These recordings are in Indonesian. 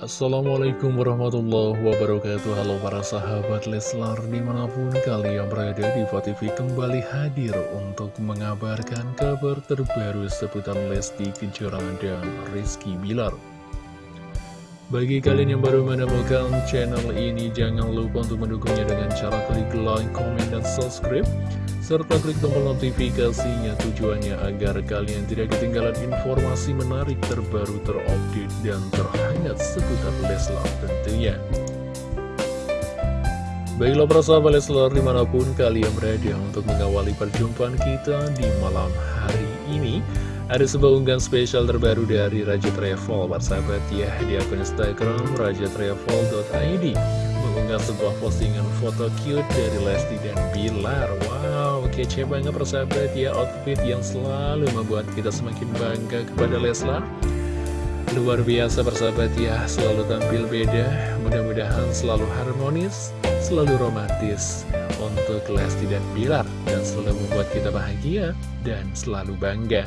Assalamualaikum warahmatullahi wabarakatuh. Halo para sahabat Leslar Di mana pun kalian berada di TV kembali hadir Untuk mengabarkan kabar terbaru Seputar Lesti Kejora dan Rizky Bilar. Bagi kalian yang baru menemukan channel ini Jangan lupa untuk mendukungnya dengan cara klik like, comment, dan subscribe serta klik tombol notifikasinya. Tujuannya agar kalian tidak ketinggalan informasi menarik terbaru terupdate dan terhangat seputar Leslar tentunya. Baiklah para sahabat Leslar di mana pun kalian berada untuk mengawali perjumpaan kita di malam hari ini Ada sebuah unggahan spesial terbaru dari Raja Travel. Sahabat ya di akun Instagram rajatravel.id Mengunggah sebuah postingan foto cute dari Lesti dan Bilar. Wow kece banget persahabat ya outfit yang selalu membuat kita semakin bangga kepada Leslar Luar biasa persahabat ya, selalu tampil beda, mudah-mudahan selalu harmonis, selalu romantis untuk Lesti dan Bilar, dan selalu membuat kita bahagia dan selalu bangga.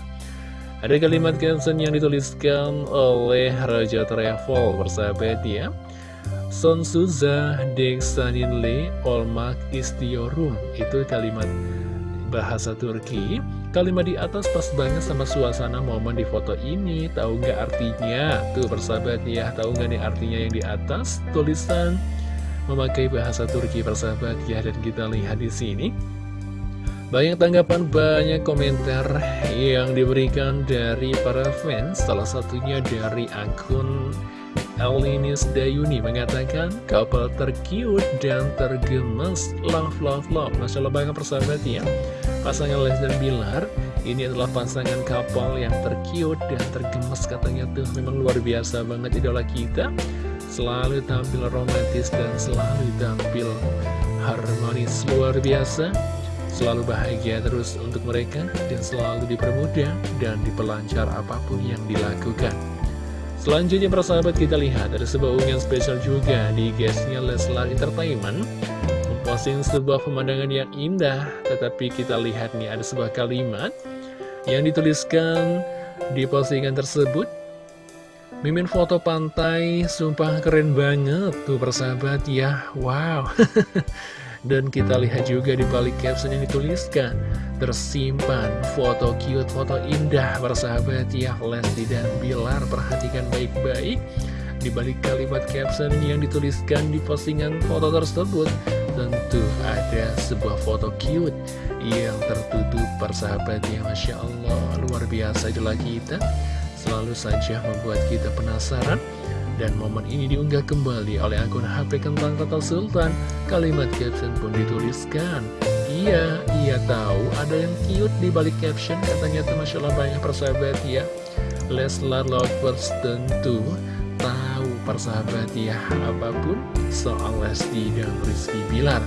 Ada kalimat caption yang dituliskan oleh Raja Travel persahabat ya. Son Suza Deksaninle Olmak Istiorum, itu kalimat bahasa Turki Kalimat di atas pas banget sama suasana momen di foto ini Tahu nggak artinya? Tuh persahabat ya Tahu nggak nih artinya yang di atas? Tulisan memakai bahasa Turki persahabat ya Dan kita lihat di sini banyak tanggapan, banyak komentar yang diberikan dari para fans Salah satunya dari akun Elinis Dayuni mengatakan couple tercute dan tergemes love love love. Masya Allah banget persahabat ya. Pasangan Les dan Bilar ini adalah pasangan couple yang tercute dan tergemes katanya tuh. Memang luar biasa banget idola kita. Selalu tampil romantis dan selalu tampil harmonis luar biasa. Selalu bahagia terus untuk mereka dan selalu dipermudah dan dipelancar apa pun yang dilakukan Selanjutnya persahabat kita lihat ada sebuah unggahan spesial juga di guestnya Leslar Entertainment Memposting sebuah pemandangan yang indah. Tetapi kita lihat nih ada sebuah kalimat Yang dituliskan di postingan tersebut. Mimin foto pantai Sumpah keren banget Tuh persahabat ya Wow Dan kita lihat juga di balik caption yang dituliskan. Tersimpan foto cute, foto indah Bersahabat ya Lesti dan Bilar. Perhatikan baik-baik. Di balik kalimat caption yang dituliskan di postingan foto tersebut Tentu ada sebuah foto cute Yang tertutup persahabat ya Masya Allah. Luar biasa itulah kita. Selalu saja membuat kita penasaran dan momen ini diunggah kembali oleh akun HP Kentang Tata Sultan. Kalimat caption pun dituliskan. Iya, iya tahu ada yang cute di balik caption Katanya tuh Masya Allah banyak persahabat ya. Leslar Lovers tentu tahu persahabat ya Apa pun soal Lesti dan Rizky Bilar.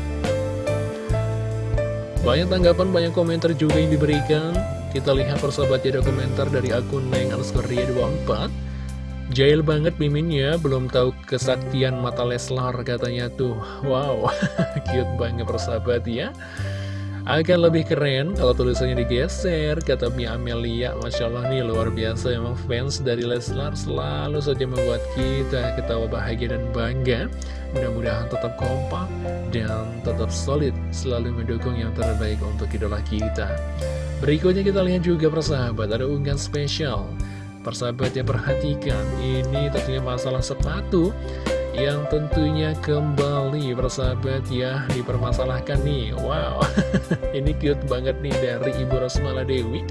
Banyak tanggapan, banyak komentar juga yang diberikan. Kita lihat persahabat ya komentar dari akun Neng underscore 24 Jail banget miminnya, belum tahu kesaktian mata Leslar katanya tuh. Wow, cute banget persahabat ya. Akan lebih keren kalau tulisannya digeser, kata Mia Amelia. Masya Allah nih, luar biasa emang fans dari Leslar selalu saja membuat kita ketawa bahagia dan bangga. Mudah-mudahan tetap kompak dan tetap solid, selalu mendukung yang terbaik untuk idola kita. Berikutnya kita lihat juga persahabat, ada unggahan spesial Persahabat ya perhatikan. Ini tentunya masalah sepatu Yang tentunya kembali persahabat ya Dipermasalahkan nih. Wow Ini cute banget nih dari Ibu Rosmala Dewi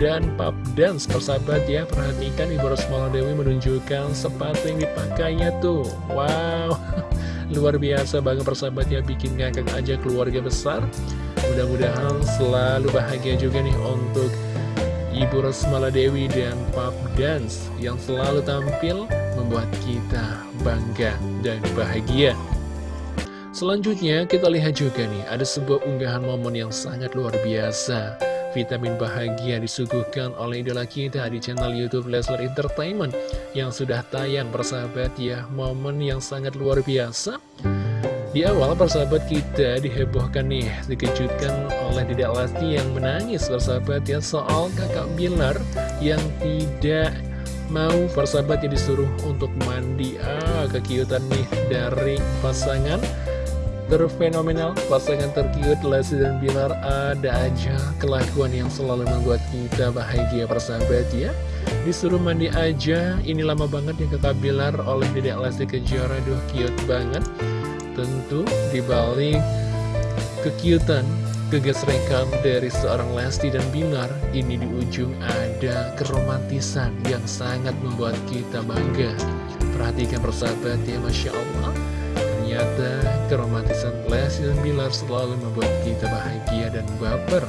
dan Pap Dance persahabat ya. Perhatikan Ibu Rosmala Dewi menunjukkan sepatu yang dipakainya tuh. Wow Luar biasa banget persahabat ya. Bikin ngakak aja keluarga besar. Mudah-mudahan selalu bahagia juga nih untuk Ibu Rosmala Dewi dan Pap Dance yang selalu tampil membuat kita bangga dan bahagia. Selanjutnya kita lihat juga nih ada sebuah unggahan momen yang sangat luar biasa. Vitamin bahagia disuguhkan oleh idola kita di channel Youtube Leslar Entertainment yang sudah tayang bersahabat ya momen yang sangat luar biasa. Di awal persahabat kita dihebohkan nih, dikejutkan oleh Dedek Lesti yang menangis persahabat ya soal kakak Bilar yang tidak mau persahabat yang disuruh untuk mandi. Ah kekiutan nih dari pasangan terfenomenal pasangan terkiut Lesti dan Bilar. Ada aja kelakuan yang selalu membuat kita bahagia persahabat ya. Disuruh mandi aja ini lama banget yang kakak Bilar oleh Dedek Lesti Kejora. Duh cute banget tentu dibalik kekiutan kegesrekan dari seorang Lesti dan Bilar, ini di ujung ada keromantisan yang sangat membuat kita bangga. Perhatikan persahabat ya, Masya Allah. Ternyata keromantisan Lesti dan Bilar selalu membuat kita bahagia dan baper.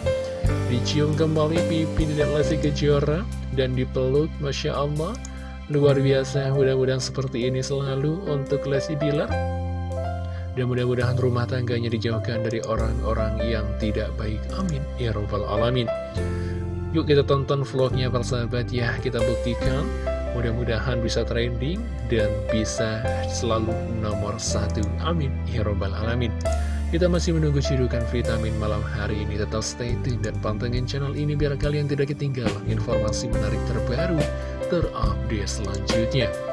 Dicium kembali pipi dan Lesti Kejora dan dipeluk, Masya Allah. Luar biasa, mudah-mudahan seperti ini selalu untuk Lesti Bilar. Dan mudah-mudahan rumah tangganya dijauhkan dari orang-orang yang tidak baik. Amin. Ya Rabbal Alamin. Yuk kita tonton vlognya persahabat ya. Kita buktikan. Mudah-mudahan bisa trending dan bisa selalu nomor satu. Amin. Ya Rabbal Alamin. Kita masih menunggu cidukan vitamin malam hari ini. Tetap stay tune dan pantengin channel ini biar kalian tidak ketinggalan informasi menarik terbaru terupdate selanjutnya.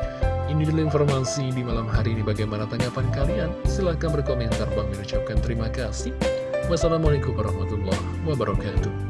Ini dulu informasi di malam hari ini bagaimana tanggapan kalian? Silahkan berkomentar. Bang mengucapkan terima kasih. Wassalamualaikum warahmatullahi wabarakatuh.